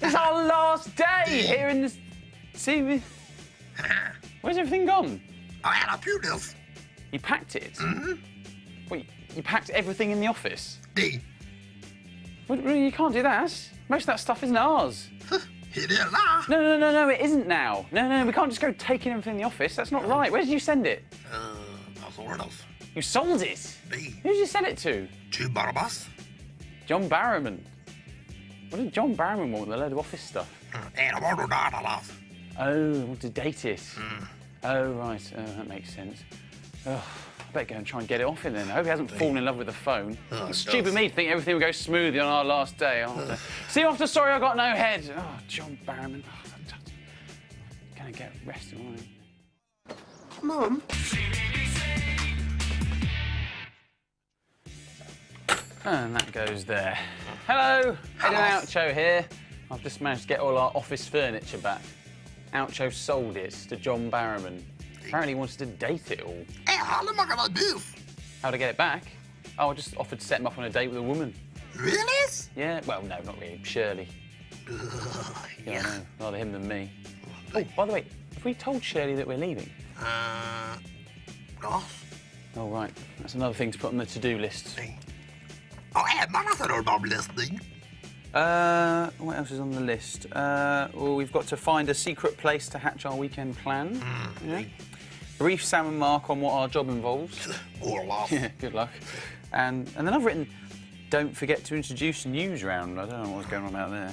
It's our last day here in the... See, we- where's everything gone? I had a few deals. You packed it? Mm-hmm. Wait, you packed everything in the office? D. Well, you can't do that. Most of that stuff isn't ours. It is now. No, no, no, no, it isn't now. No, no, we can't just go taking everything in the office. That's not right. Where did you send it? Uh, that's sort of. You sold it. D. Who did you sell it to? Two Barabbas. John Barrowman. What did John Barrowman want with the load of office stuff? And I want to die to love. Oh, want to date it. Oh, right. Oh, that makes sense. Oh, I better go and try and get it off him then. I hope he hasn't fallen in love with the phone. Oh, It's stupid me to think everything will go smoothly on our last day. I'll have to- See you after Sorry I Got No Head. Oh, John Barrowman. Oh, fantastic. Gonna get rested, aren't I? Mum. And that goes there. Hello, Ed and Oucho here. I've just managed to get all our office furniture back. Oucho sold it to John Barrowman. Apparently he wanted to date it all. Hey, how am I gonna do? How to get it back? Oh, I just offered to set him up on a date with a woman. Really? Yeah, well, no, not really. Shirley. Yeah, I Yeah. know. Rather him than me. Oh, by the way, have we told Shirley that we're leaving? Uh, gosh. Oh, right. That's another thing to put on the to-do list. Hey, man, I said I'm listening. Uh, what else is on the list? Uh, well, we've got to find a secret place to hatch our weekend plan. Yeah. Brief Sam and Mark on what our job involves. Or laugh. yeah, good luck. And and then I've written, don't forget to introduce Newsround. I don't know what's going on out there.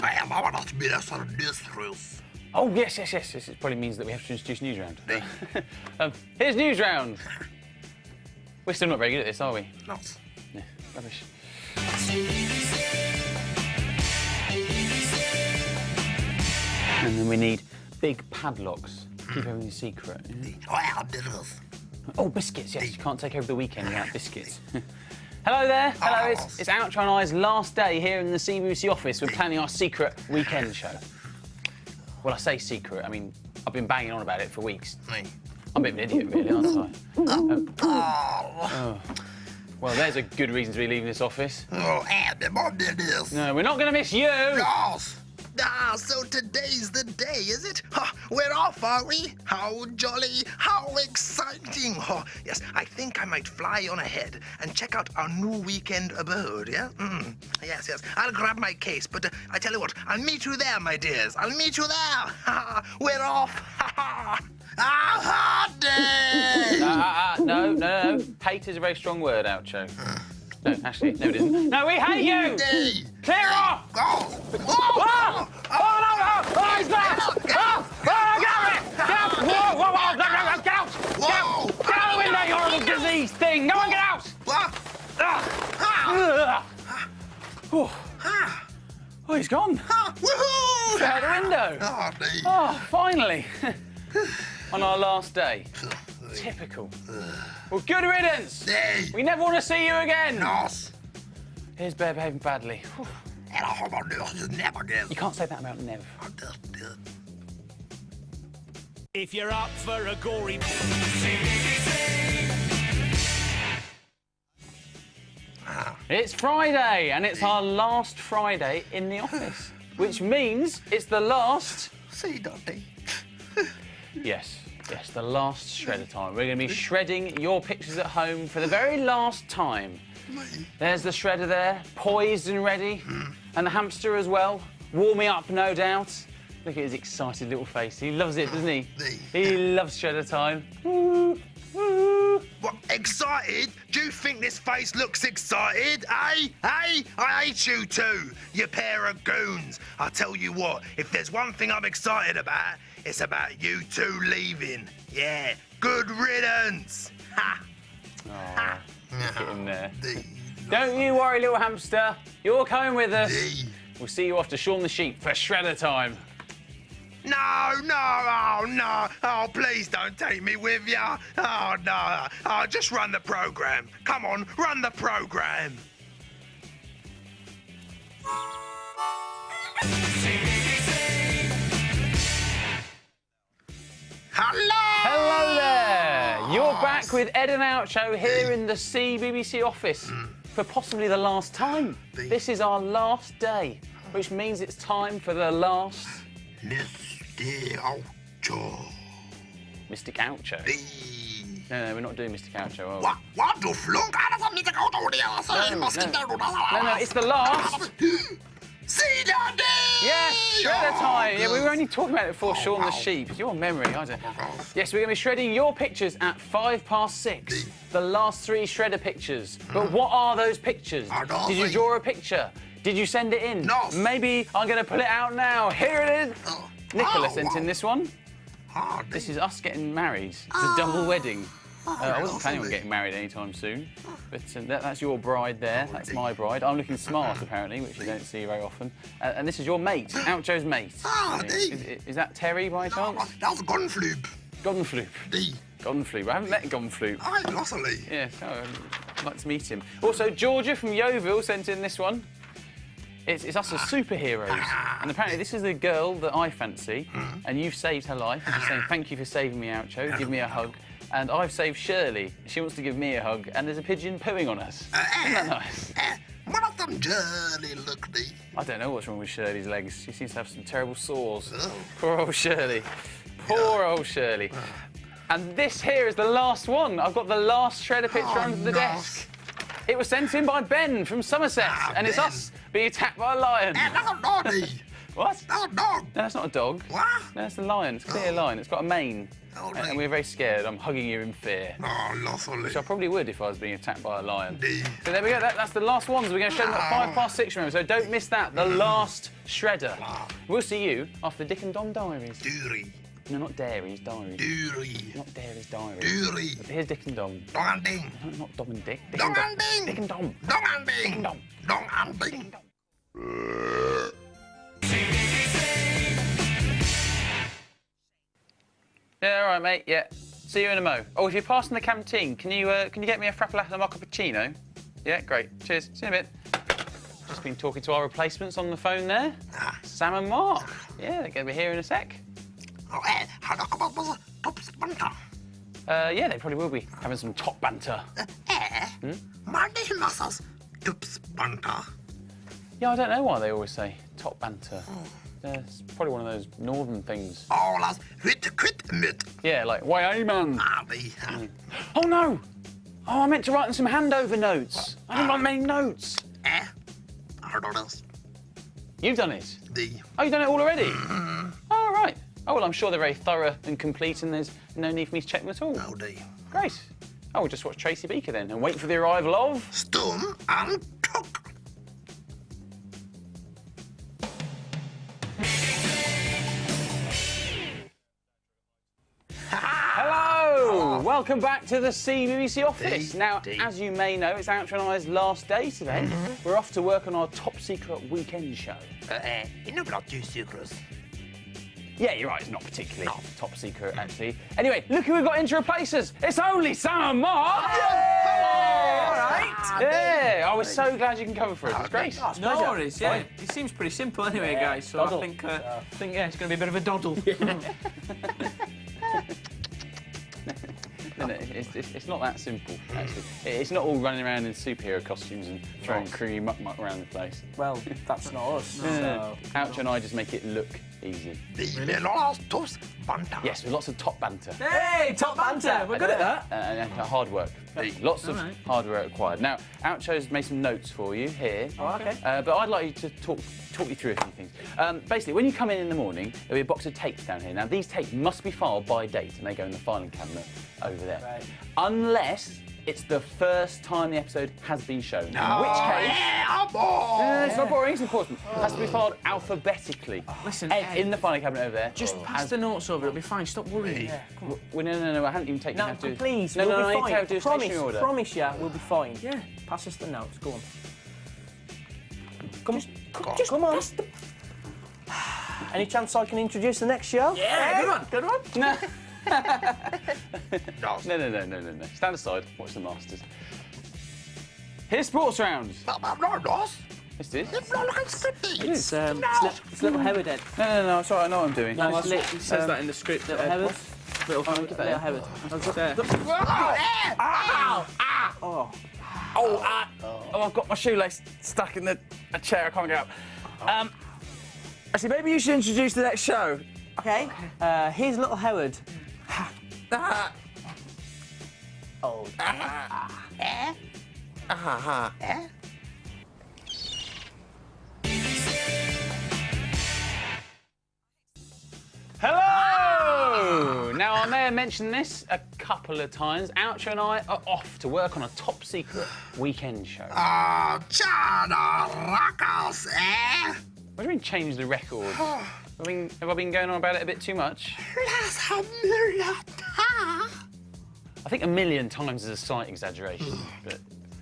Hey, I want to be there for this truth. Oh yes, yes, yes, yes. It probably means that we have to introduce Newsround. um, here's Newsround. We're still not very good at this, are we? Not. Rubbish. And then we need big padlocks. Keep everything secret. yeah? Oh, I have this. Oh, biscuits, yes. You can't take over the weekend without biscuits. Hello there. Hello, it's, it's Oucho and I's last day here in the CBBC office. We're planning our secret weekend show. Well, I say secret, I mean, I've been banging on about it for weeks. I'm a bit of an idiot, really, aren't I? Um, Oh, well, there's a good reason to be leaving this office. oh, and the mom this. No, we're not going to miss you. Yes. Ah, so today's the day, is it? Ha, we're off, are we? How jolly, how exciting. Oh, yes, I think I might fly on ahead and check out our new weekend abode, yeah? Mm. Yes, yes, I'll grab my case, but uh, I tell you what, I'll meet you there, my dears. I'll meet you there. We're off. Ha, Hate is a very strong word, Oucho. No, actually, no, it isn't. No, we hate you! Clear off! Oh, Oh! oh, Oh, no, no! Oh, he's back! Oh, oh, get out it! Get out! Whoa, whoa, whoa! No, no, no, get out! Get out! Get out of the window, you horrible disease thing! Go on, get out! What? Ugh. Ugh. Oh, oh, he's gone. woohoo! Out the window. Oh. Oh, finally. On our last day. Typical. Well, good riddance. Day. We never want to see you again. Nos. Here's Bear behaving badly. Whew. En dan gaan we dus never again. You can't say that about Nev. I'm just dead. If you're up for a gory ah. It's Friday, and it's our last Friday in the office, which means it's the last. See, Dottie. Yes, yes, the last shredder time. We're going to be shredding your pictures at home for the very last time. There's the shredder there, poised and ready, and the hamster as well, warming up, no doubt. Look at his excited little face. He loves it, doesn't he? He loves shredder time. Woo, woo. What, excited? Do you think this face looks excited? Eh? Eh? I hate you two, you pair of goons. I tell you what, if there's one thing I'm excited about, it's about you two leaving. Yeah, good riddance. Ha! Oh, At him there. Don't you worry, little hamster. You're coming with us. We'll see you off to Shaun the Sheep for shredder time. No, no, oh no, oh please don't take me with you. Oh no, oh just run the program. Come on, run the program. Back with Ed and Oucho here in the CBBC office hmm. for possibly the last time. This is our last day which means it's time for the last Mr. Oucho. Mystic Oucho. The... No, no, we're not doing Mr. Oucho. are we? What? What the flunk? I don't need to go to the other. No, no. get down to the No, no, it's the last. See daddy! Yes, shredder time. Yeah, we were only talking about it before Shaun the sheep. Your memory, I don't. Yes, we're going to be shredding your pictures at five past six. The last three shredder pictures. But what are those pictures? Did you draw a picture? Did you send it in? No. Maybe I'm going to pull it out now. Here it is. Oh. Nicola Oh, sent in this one. Ah, This is us getting married. It's a double wedding. Uh, I wasn't planning on getting married anytime soon, but uh, that, that's your bride there. That's my bride. I'm looking smart apparently, which you don't see very often. Uh, and this is your mate, Oucho's mate. Ah, is, is- is that Terry by chance? That's Gunfloop. Goddenfloop. D. Goddenfloop. I haven't met Goddenfloop. I Lossily. Yeah, so I'd like to meet him. Also, Georgia from Yeovil sent in this one. It's, it's us as superheroes. And apparently, this is the girl that I fancy, and you've saved her life. And she's saying, Thank you for saving me, Oucho. Give me a hug. And I've saved Shirley. She wants to give me a hug, and there's a pigeon pooing on us. Isn't that nice? Eh, one of them jolly look the... I don't know what's wrong with Shirley's legs. She seems to have some terrible sores. Oh. Poor old Shirley. Poor old Shirley. And this here is the last one. I've got the last shredder picture Oh, under the desk. It was sent in by Ben from Somerset, Ah, and it's us being attacked by a lion. That's a doggy. What? That's a dog. No, that's not a dog. What? No, it's a lion. It's a clear lion. It's got a mane. Oh, uh, and we're very scared. I'm hugging you in fear. Oh, Lossily. Which I probably would if I was being attacked by a lion. Indeed. So there we go. That, that's the last ones. We're going to shred them at oh. five past six, remember. So don't miss that. The mm. last shredder. We'll see you after Dick and Dom Diaries. Doory. No, not Dairies, Diaries. Doory. Not Dairies, Diaries. Doory. Here's Dick and Dom. Dong and ding. No, not Dom and Dick. Dick Dong and and ding. Dick and Dom. Dong and ding. Dong. Dong and ding. Yeah, all right, mate. Yeah. See you in a mo. Oh, if you're passing the canteen, can you uh, can you get me a frappolato mocha cappuccino? Yeah, great. Cheers. See you in a bit. Just been talking to our replacements on the phone there. Ah. Sam and Mark. Yeah, they're going to be here in a sec. Oh, eh, how do I was a top splinter? Uh, yeah, they probably will be having some top banter. Eh, muscles. Top splinter. Yeah, I don't know why they always say top banter. It's probably one of those northern things. Hit quit mit. Yeah, like, why, man? Ah, ah, Oh, no! Oh, I meant to write in some handover notes. I didn't write many notes. Eh, I don't know. You've done it. The. Oh, you've done it all already? Oh, right. Oh, well, I'm sure they're very thorough and complete, and there's no need for me to check them at all. Oh, the. Great. Oh, we'll just watch Tracy Beaker then and wait for the arrival of. Stum and Welcome back to the CBBC office. Now, as you may know, it's Oucho and I's last day today. We're off to work on our top secret weekend show. Eh, you know about two secrets. Yeah, you're right, it's not particularly top secret, actually. Anyway, look who we've got in to replace us. It's only Sam and Mark! All right. Yeah, I was so glad you can cover for us. It's great. No worries, yeah. It seems pretty simple anyway, guys. So doddle. I think, uh, I think yeah, it's going to be a bit of a doddle. No, no, it's, it's, it's not that simple, actually. It's not all running around in superhero costumes and throwing cream muck muck around the place. Well, that's not us. No. So. Ouch and I just make it look easy. The Melolas tops banter. Yes, with lots of top banter. hey, top banter! We're good at that. Uh, and uh, hard work. Lots of Alright. hard work required. Now, Oucho's made some notes for you here. Oh, okay. Uh, but I'd like you to talk talk you through a few things. Um, basically, when you come in in the morning, there'll be a box of tapes down here. Now, these tapes must be filed by date, and they go in the filing cabinet over there. Right. Unless it's the first time the episode has been shown. In Oh, which case, yeah, boy. no, no, it's not boring. It's important. It has to be filed alphabetically. Oh, listen, Ed, Ed, in the filing cabinet over there. just oh. pass the notes over. It'll be fine. Stop worrying. Yeah, come on. Well, no, no, no, I haven't even taken No, how to. please, no, we'll no, no, be I need fine. to have to do promise, order. promise you, we'll be fine. Yeah. Pass us the notes. Go on. Come on. Come on. Just come on. Any chance I can introduce the next show? Yeah, good one. Good one. No. No. No, no, no, no, no, no. Stand aside. Watch the Masters. Here's Sports Round. But I'm not lost. This is. It's not like scripty. It's, um, it's, li- it's little Howard Ed. No, no, no. Sorry, I know what I'm doing. No, it's li- It says that in the script. little Ed. Howard. Little Oh, give that Little here. Howard. There. Oh. Oh, ah, oh, I've got my shoelace stuck in the a chair. I can't get up. Um, actually, maybe you should introduce the next show. Okay. Uh, here's little Howard. Oh. Hello! Now, I may have mentioned this a couple of times. Oucho and I are off to work on a top secret weekend show. Ah, Chana Rakas, eh? What do you mean change the record? I mean, have I been going on about it a bit too much? Las Hamilata. I think a million times is a slight exaggeration, but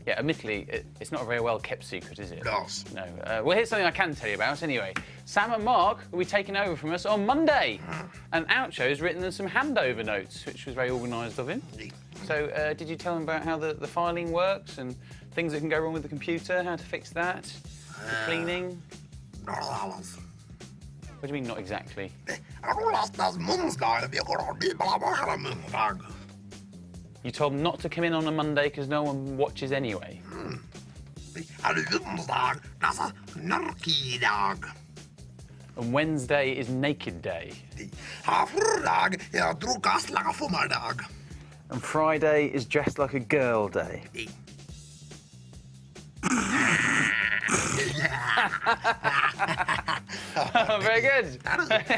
yeah, admittedly, it, it's not a very well kept secret, is it? No. Uh, well, here's something I can tell you about anyway. Sam and Mark will be taking over from us on Monday, and Oucho's written them some handover notes, which was very organised of him. So, uh, did you tell him about how the, the filing works and things that can go wrong with the computer, how to fix that, the cleaning? What do you mean, not exactly? You told them not to come in on a Monday because no one watches anyway. Hmm. And Wednesday is Naked Day. And Friday is Dressed Like a Girl Day. Oh, very good.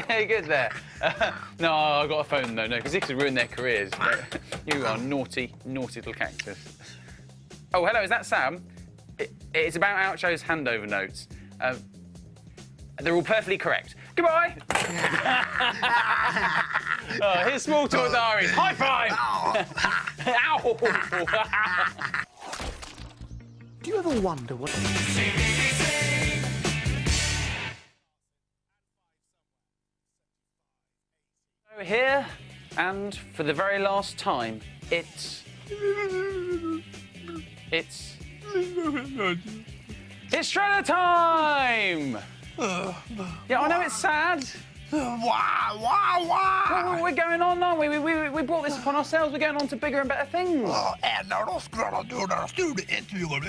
Very good there. no, I got a phone though, no, because this could ruin their careers. You are naughty, naughty little cactus. Oh, hello, is that Sam? It, it's about Oucho's handover notes. Um, they're all perfectly correct. Goodbye. oh, here's small talk diaries. High five. Ow. Do you ever wonder what... We're here, and for the very last time, it's. It's. It's Shredder time! Yeah, I know it's sad. Wah, wah, wah. We're going on, aren't we? We, we, we brought this upon ourselves. We're going on to bigger and better things.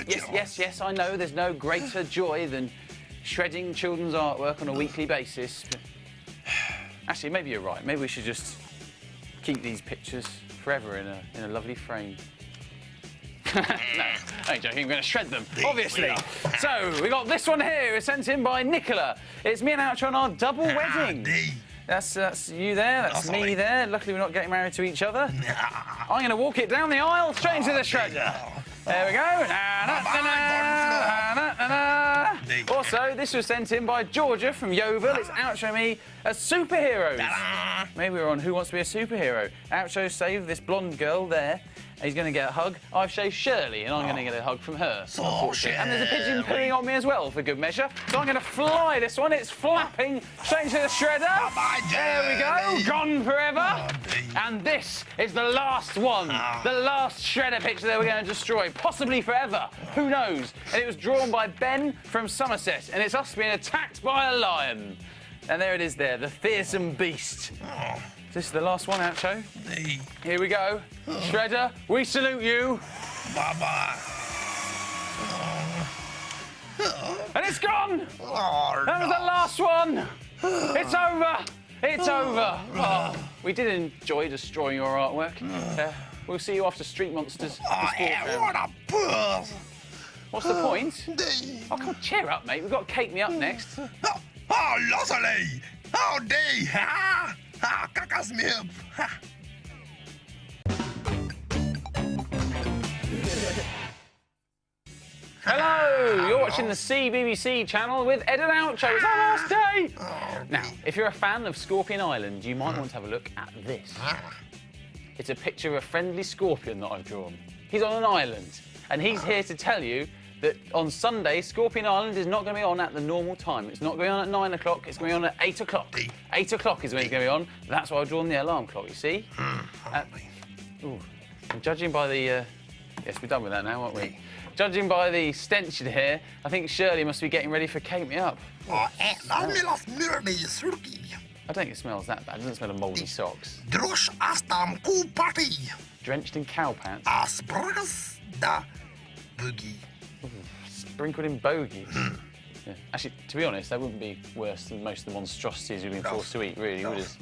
Yes, yes, yes, I know there's no greater joy than shredding children's artwork on a weekly basis. Actually, maybe you're right. Maybe we should just keep these pictures forever in a, in a lovely frame. no, I'm joking. I'm going to shred them, obviously. So we got this one here. It's sent in by Nicola. It's me and Oucho on our double wedding. That's that's you there. That's me there. Luckily, we're not getting married to each other. I'm going to walk it down the aisle straight into the shredder. There we go. Na, na, na, Neat. Also, this was sent in by Georgia from Yeovil. It's Oucho me as superheroes. Maybe we're on Who Wants to Be a Superhero. Oucho saved this blonde girl there. He's going to get a hug. I've shaved Shirley, and I'm going to get a hug from her. unfortunately. And there's a pigeon pooing on me as well, for good measure. So I'm going to fly this one. It's flapping straight into the shredder. Bye, There we go. Gone forever. And this is the last one. The last shredder picture that we're going to destroy, possibly forever. Who knows? And it was drawn by Ben from Somerset, and it's us being attacked by a lion. And there it is there, the fearsome beast. This is the last one, Oucho. Here we go. Shredder, we salute you. Bye bye. And it's gone. Oh, That was the last one. It's over. It's over. Oh, we did enjoy destroying your artwork. Uh, we'll see you after Street Monsters. Oh, sport eh, what a puss. What's the point? Oh, come on, cheer up, mate. We've got Cake Me Up next. Oh, oh. Oh, Dee. Ha, ha, kakas me up. Ha. Hello, you're watching the CBBC channel with Ed and Oucho. It's our last day. Now, if you're a fan of Scorpion Island, you might want to have a look at this. It's a picture of a friendly scorpion that I've drawn. He's on an island, and he's here to tell you that on Sunday, Scorpion Island is not going to be on at the normal time. It's not going on at nine o'clock. It's going to be on at eight o'clock. Eight o'clock is when it's going to be on. That's why I've drawn the alarm clock. You see? Uh, ooh, and judging by the, uh, yes, we're done with that now, aren't we? Judging by the stench in here, I think Shirley must be getting ready for Cake Me Up. Oh, la milas myrni surki. I don't think it smells that bad. It doesn't smell of mouldy socks. Drush astam ku party. Drenched in cow pants, Asbragas da boogie. Sprinkled in bogies. Yeah. Actually, to be honest, that wouldn't be worse than most of the monstrosities we've been forced to eat, really, would it?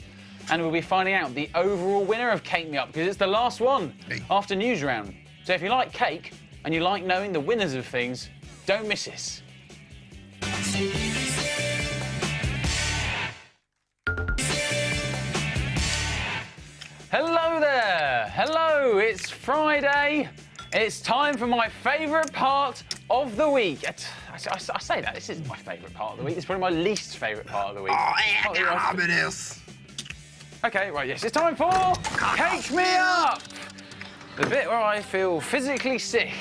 And we'll be finding out the overall winner of Cake Me Up because it's the last one Hey. after Newsround. So if you like cake and you like knowing the winners of things, don't miss this. Hello there! Hello, it's Friday. It's time for my favourite part of the week. I, I- I say that, this isn't my favourite part of the week. It's probably my least favourite part of the week. Oh, that you asked- it is. Okay, right, yes, it's time for Cake Me Up! The bit where I feel physically sick.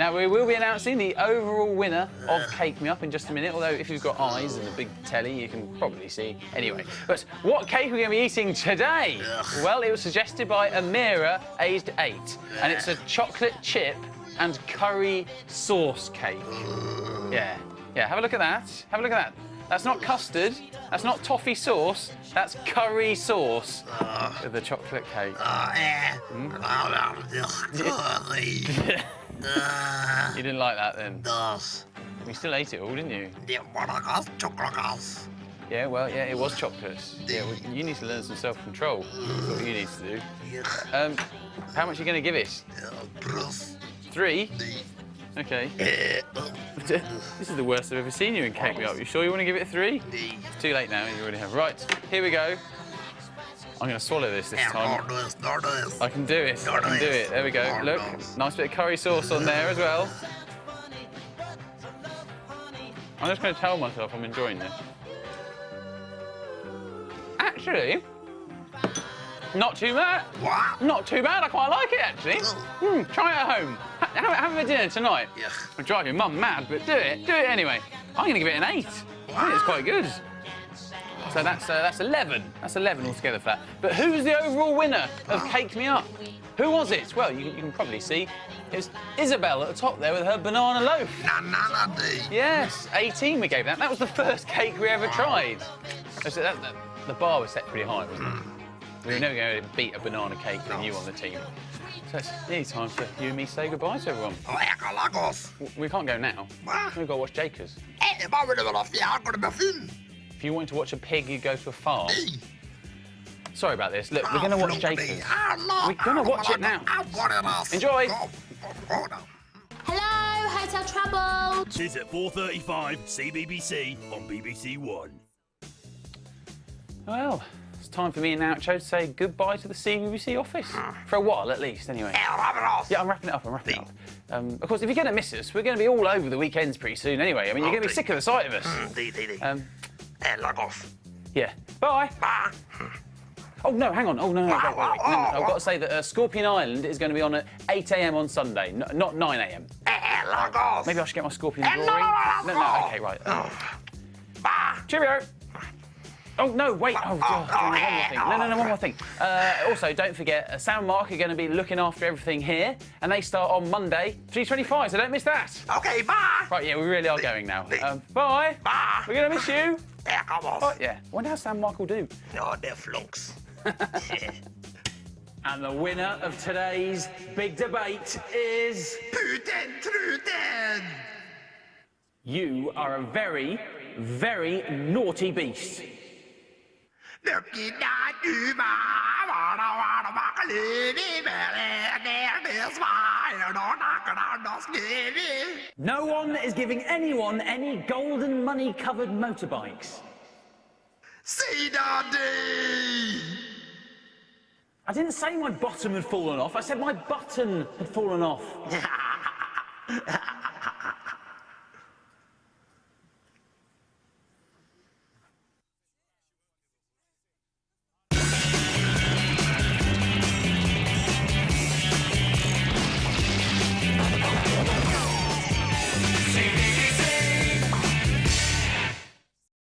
Now, we will be announcing the overall winner of Cake Me Up in just a minute, although if you've got eyes and a big telly, you can probably see. Anyway, but what cake are we going to be eating today? Well, it was suggested by Amira, aged eight, and it's a chocolate chip and curry sauce cake. Yeah, yeah, have a look at that. Have a look at that. That's not custard, that's not toffee sauce, that's curry sauce with the chocolate cake. Hmm? You didn't like that then? You still ate it all, didn't you? Yeah, well, yeah, it was chocolates. Yeah, well, you need to learn some self-control. That's what you need to do. Um, how much are you going to give it? Three? Okay. this is the worst I've ever seen you in Cake Me Up. You sure you want to give it a three? It's too late now, you already have. Right, here we go. I'm going to swallow this this time. I can do it. I can do it. There we go. Look, nice bit of curry sauce on there as well. I'm just going to tell myself I'm enjoying this. Actually, not too bad. What? Not too bad. I quite like it actually. Hmm, try it at home. Have, have for dinner tonight. Yeah. Drive your mum mad, but do it. Do it anyway. I'm going to give it an eight. I think it's quite good. So that's uh, that's 11. That's 11 altogether for that. But who's the overall winner of Cake Me Up? Who was it? Well, you, you can probably see. It was Isabel at the top there with her banana loaf. Banana Yes, 18 we gave that. That was the first cake we ever tried. So that, that- the bar was set pretty high, wasn't it? We were never going to beat a banana cake with you on the team. So it's nearly time for you and me to say goodbye to everyone. We can't go now. We've got to watch Jakers. If you wanted to watch a pig, you'd go to a farm. Sorry about this. Look, we're going to watch Jakers. We're gonna watch it now. Enjoy. Hello, Hotel Trouble. Tis at 4.35 CBBC on BBC One. Well, it's time for me and Nacho to say goodbye to the CBBC office. For a while, at least, anyway. Yeah, I'm wrapping it up. I'm wrapping it up. Um, of course, if you're going to miss us, we're going to be all over the weekends pretty soon anyway. I mean, you're going to be sick of the sight of us. Um, yeah. Bye. Oh, no, hang on. Oh, no, no, wait, wait, wait. No, no, I've got to say that uh, Scorpion Island is going to be on at 8 a.m. on Sunday, not 9 a.m. Maybe I should get my Scorpion drawing. No, no, no, okay, right. Uh, cheerio. Oh, no, wait. Oh, God. one more thing. No, no, no, one more thing. Uh, also, don't forget, uh, Sam and Mark are going to be looking after everything here, and they start on Monday, 3.25, so don't miss that. Okay, bye. Right, yeah, we really are going now. Um, bye. Bye. We're going to miss you. Yeah, come. Oh, yeah. wonder how Sam Michael do. No, they're flunks. And the winner of today's big debate is... Putin, truten. You are a very, very naughty beast. No one is giving anyone any golden money covered motorbikes. See Daddy! I didn't say my bottom had fallen off, I said my button had fallen off.